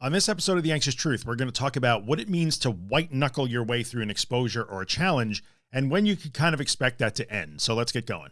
On this episode of The Anxious Truth, we're going to talk about what it means to white knuckle your way through an exposure or a challenge and when you can kind of expect that to end. So let's get going.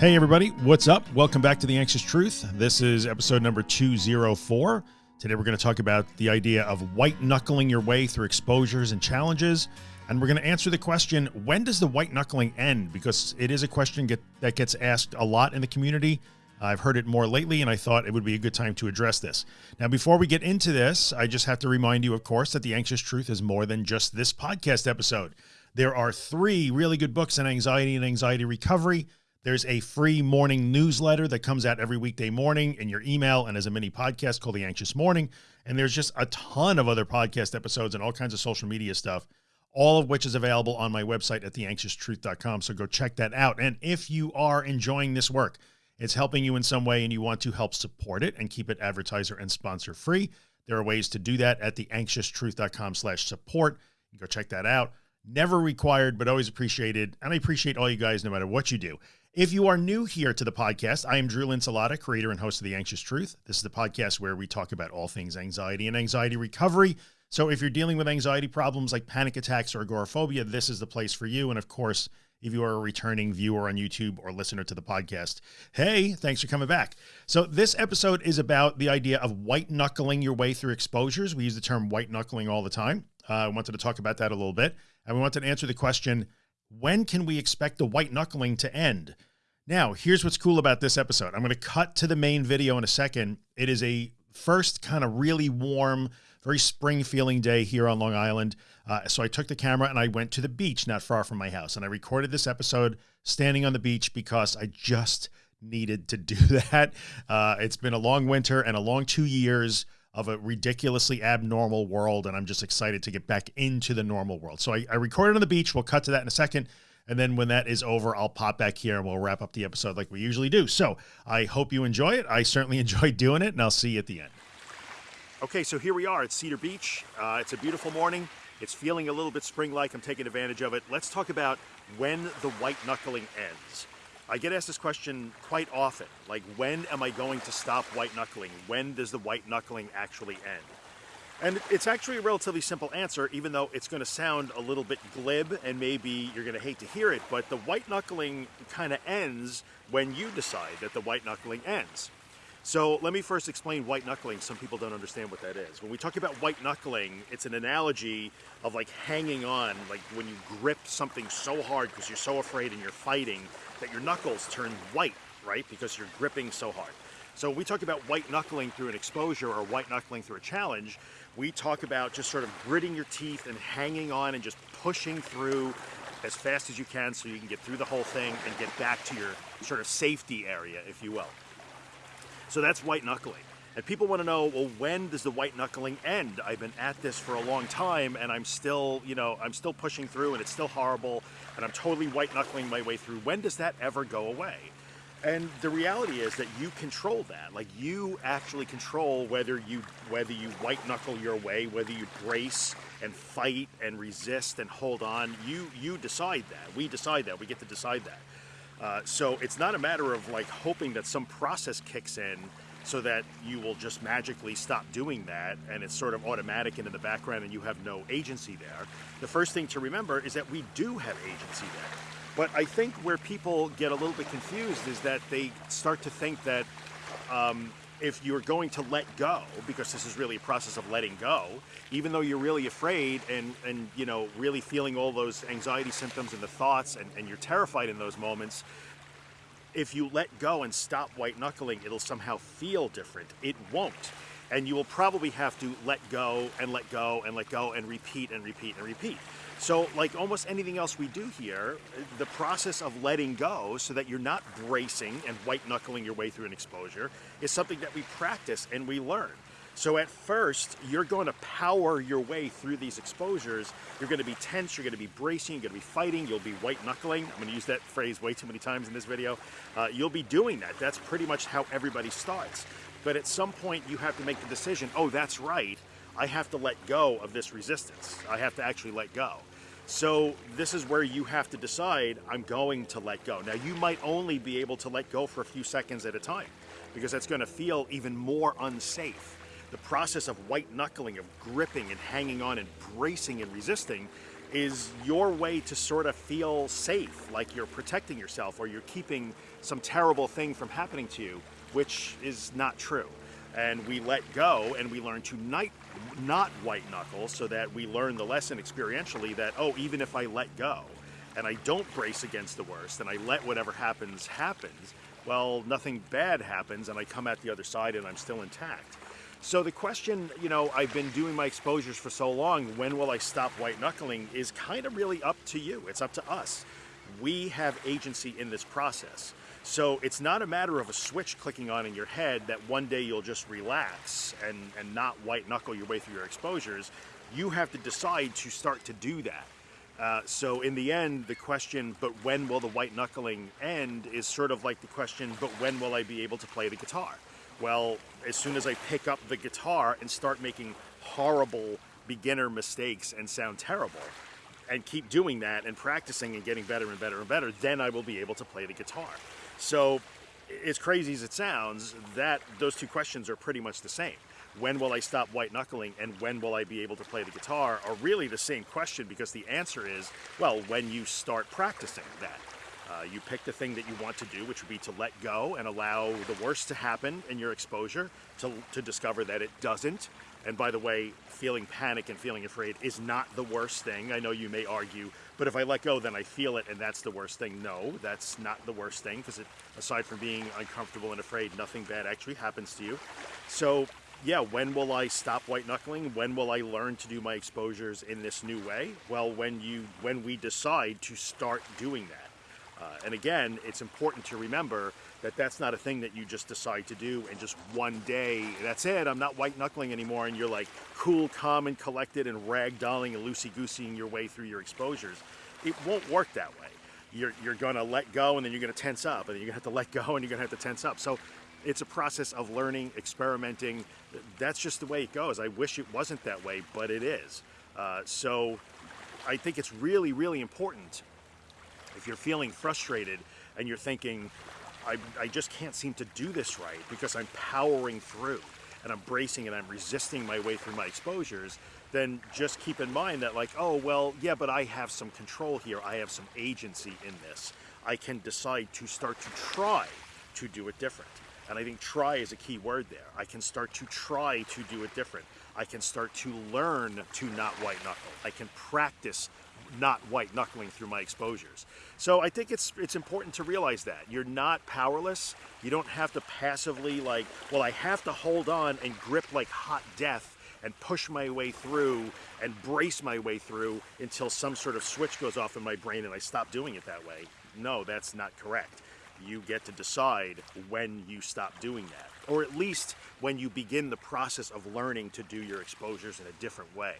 Hey everybody, what's up? Welcome back to The Anxious Truth. This is episode number 204. Today we're going to talk about the idea of white knuckling your way through exposures and challenges and we're going to answer the question, when does the white knuckling end? Because it is a question get, that gets asked a lot in the community. I've heard it more lately, and I thought it would be a good time to address this. Now, before we get into this, I just have to remind you, of course, that The Anxious Truth is more than just this podcast episode. There are three really good books on anxiety and anxiety recovery. There's a free morning newsletter that comes out every weekday morning in your email and as a mini podcast called The Anxious Morning. And there's just a ton of other podcast episodes and all kinds of social media stuff all of which is available on my website at theanxioustruth.com. So go check that out. And if you are enjoying this work, it's helping you in some way and you want to help support it and keep it advertiser and sponsor free. There are ways to do that at theanxioustruth.com slash support. You go check that out. Never required, but always appreciated. And I appreciate all you guys, no matter what you do. If you are new here to the podcast, I am Drew Linsalata, creator and host of The Anxious Truth. This is the podcast where we talk about all things anxiety and anxiety recovery so if you're dealing with anxiety problems like panic attacks or agoraphobia, this is the place for you. And of course, if you are a returning viewer on YouTube or listener to the podcast, hey, thanks for coming back. So this episode is about the idea of white knuckling your way through exposures. We use the term white knuckling all the time. Uh, I wanted to talk about that a little bit. And we wanted to answer the question, when can we expect the white knuckling to end? Now, here's what's cool about this episode. I'm going to cut to the main video in a second. It is a first kind of really warm, very spring feeling day here on Long Island. Uh, so I took the camera and I went to the beach not far from my house and I recorded this episode standing on the beach because I just needed to do that. Uh, it's been a long winter and a long two years of a ridiculously abnormal world. And I'm just excited to get back into the normal world. So I, I recorded on the beach. We'll cut to that in a second. And then when that is over, I'll pop back here and we'll wrap up the episode like we usually do. So I hope you enjoy it. I certainly enjoyed doing it and I'll see you at the end. Okay, so here we are at Cedar Beach. Uh, it's a beautiful morning. It's feeling a little bit spring-like. I'm taking advantage of it. Let's talk about when the white knuckling ends. I get asked this question quite often, like when am I going to stop white knuckling? When does the white knuckling actually end? And it's actually a relatively simple answer, even though it's going to sound a little bit glib and maybe you're going to hate to hear it, but the white knuckling kind of ends when you decide that the white knuckling ends. So let me first explain white knuckling. Some people don't understand what that is. When we talk about white knuckling, it's an analogy of like hanging on, like when you grip something so hard because you're so afraid and you're fighting that your knuckles turn white, right? Because you're gripping so hard. So when we talk about white knuckling through an exposure or white knuckling through a challenge. We talk about just sort of gritting your teeth and hanging on and just pushing through as fast as you can so you can get through the whole thing and get back to your sort of safety area, if you will. So that's white knuckling. And people want to know, well, when does the white knuckling end? I've been at this for a long time and I'm still, you know, I'm still pushing through and it's still horrible and I'm totally white knuckling my way through. When does that ever go away? And the reality is that you control that. Like you actually control whether you whether you white knuckle your way, whether you brace and fight and resist and hold on. You you decide that. We decide that. We get to decide that. Uh, so it's not a matter of like hoping that some process kicks in so that you will just magically stop doing that and it's sort of automatic and in the background and you have no agency there. The first thing to remember is that we do have agency there. But I think where people get a little bit confused is that they start to think that um, if you're going to let go, because this is really a process of letting go, even though you're really afraid and, and you know, really feeling all those anxiety symptoms and the thoughts and, and you're terrified in those moments, if you let go and stop white knuckling, it'll somehow feel different. It won't. And you will probably have to let go and let go and let go and repeat and repeat and repeat. So like almost anything else we do here, the process of letting go so that you're not bracing and white knuckling your way through an exposure is something that we practice and we learn. So at first, you're going to power your way through these exposures. You're going to be tense, you're going to be bracing, you're going to be fighting, you'll be white knuckling. I'm going to use that phrase way too many times in this video. Uh, you'll be doing that. That's pretty much how everybody starts. But at some point, you have to make the decision, oh, that's right. I have to let go of this resistance. I have to actually let go. So this is where you have to decide, I'm going to let go. Now you might only be able to let go for a few seconds at a time because that's going to feel even more unsafe. The process of white knuckling, of gripping and hanging on and bracing and resisting is your way to sort of feel safe, like you're protecting yourself or you're keeping some terrible thing from happening to you, which is not true. And we let go and we learn to night, not white knuckle so that we learn the lesson experientially that, oh, even if I let go and I don't brace against the worst and I let whatever happens happens, well, nothing bad happens and I come out the other side and I'm still intact. So the question, you know, I've been doing my exposures for so long, when will I stop white knuckling is kind of really up to you. It's up to us. We have agency in this process. So it's not a matter of a switch clicking on in your head that one day you'll just relax and, and not white knuckle your way through your exposures. You have to decide to start to do that. Uh, so in the end, the question, but when will the white knuckling end, is sort of like the question, but when will I be able to play the guitar? Well, as soon as I pick up the guitar and start making horrible beginner mistakes and sound terrible, and keep doing that and practicing and getting better and better and better, then I will be able to play the guitar. So, as crazy as it sounds, that those two questions are pretty much the same. When will I stop white knuckling and when will I be able to play the guitar are really the same question because the answer is, well, when you start practicing that. Uh, you pick the thing that you want to do, which would be to let go and allow the worst to happen in your exposure, to, to discover that it doesn't. And by the way, feeling panic and feeling afraid is not the worst thing. I know you may argue, but if I let go, then I feel it and that's the worst thing. No, that's not the worst thing because aside from being uncomfortable and afraid, nothing bad actually happens to you. So yeah, when will I stop white knuckling? When will I learn to do my exposures in this new way? Well, when you when we decide to start doing that. Uh, and again, it's important to remember that that's not a thing that you just decide to do and just one day, that's it, I'm not white knuckling anymore, and you're like cool, calm, and collected and ragdolling and loosey-gooseying your way through your exposures. It won't work that way. You're, you're gonna let go and then you're gonna tense up, and then you're gonna have to let go and you're gonna have to tense up. So it's a process of learning, experimenting. That's just the way it goes. I wish it wasn't that way, but it is. Uh, so I think it's really, really important if you're feeling frustrated and you're thinking, I, I just can't seem to do this right because I'm powering through and I'm bracing and I'm resisting my way through my exposures, then just keep in mind that like, oh, well, yeah, but I have some control here. I have some agency in this. I can decide to start to try to do it different. And I think try is a key word there. I can start to try to do it different. I can start to learn to not white knuckle. I can practice not white knuckling through my exposures. So I think it's it's important to realize that you're not powerless. You don't have to passively like, well, I have to hold on and grip like hot death and push my way through and brace my way through until some sort of switch goes off in my brain and I stop doing it that way. No, that's not correct. You get to decide when you stop doing that, or at least when you begin the process of learning to do your exposures in a different way.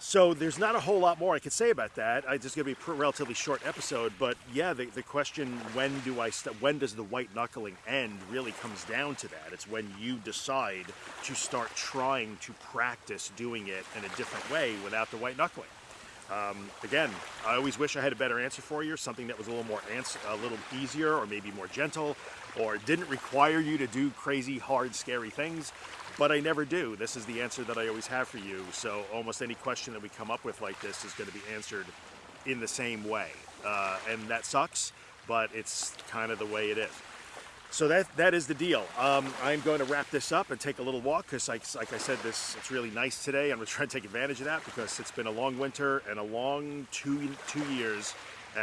So there's not a whole lot more I could say about that. I just going to be a relatively short episode, but yeah, the, the question when do I when does the white knuckling end really comes down to that. It's when you decide to start trying to practice doing it in a different way without the white knuckling. Um, again, I always wish I had a better answer for you, something that was a little more answer, a little easier, or maybe more gentle, or didn't require you to do crazy, hard, scary things but I never do. This is the answer that I always have for you. So almost any question that we come up with like this is going to be answered in the same way. Uh, and that sucks, but it's kind of the way it is. So that that is the deal. Um, I'm going to wrap this up and take a little walk because, like, like I said, this it's really nice today. I'm going to try to take advantage of that because it's been a long winter and a long two two years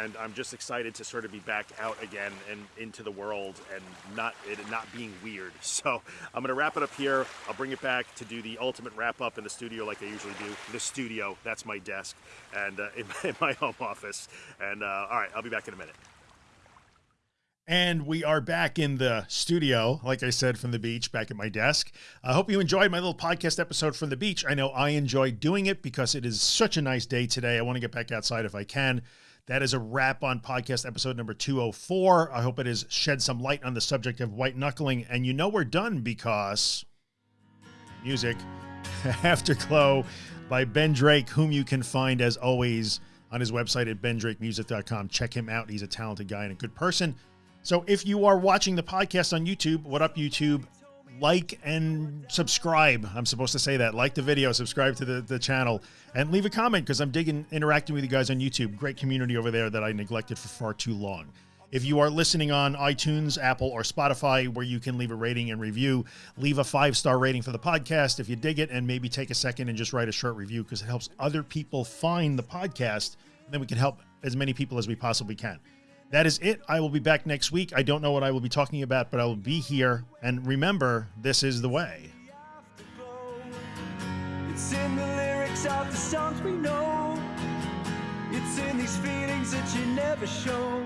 and I'm just excited to sort of be back out again and into the world and not it not being weird. So I'm gonna wrap it up here. I'll bring it back to do the ultimate wrap up in the studio like I usually do. The studio, that's my desk, and uh, in, in, my home office. And uh, all right, I'll be back in a minute. And we are back in the studio, like I said, from the beach, back at my desk. I hope you enjoyed my little podcast episode from the beach. I know I enjoyed doing it because it is such a nice day today. I want to get back outside if I can. That is a wrap on podcast episode number 204. I hope it has shed some light on the subject of white knuckling. And you know we're done because music, Afterglow by Ben Drake, whom you can find as always on his website at bendrakemusic.com. Check him out. He's a talented guy and a good person. So if you are watching the podcast on YouTube, what up, YouTube? Like and subscribe. I'm supposed to say that. Like the video, subscribe to the, the channel, and leave a comment because I'm digging interacting with you guys on YouTube. Great community over there that I neglected for far too long. If you are listening on iTunes, Apple, or Spotify, where you can leave a rating and review, leave a five star rating for the podcast if you dig it, and maybe take a second and just write a short review because it helps other people find the podcast. Then we can help as many people as we possibly can. That is it. I will be back next week. I don't know what I will be talking about, but I will be here. And remember, this is the way. It's in the lyrics of the songs we know. It's in these feelings that you never show.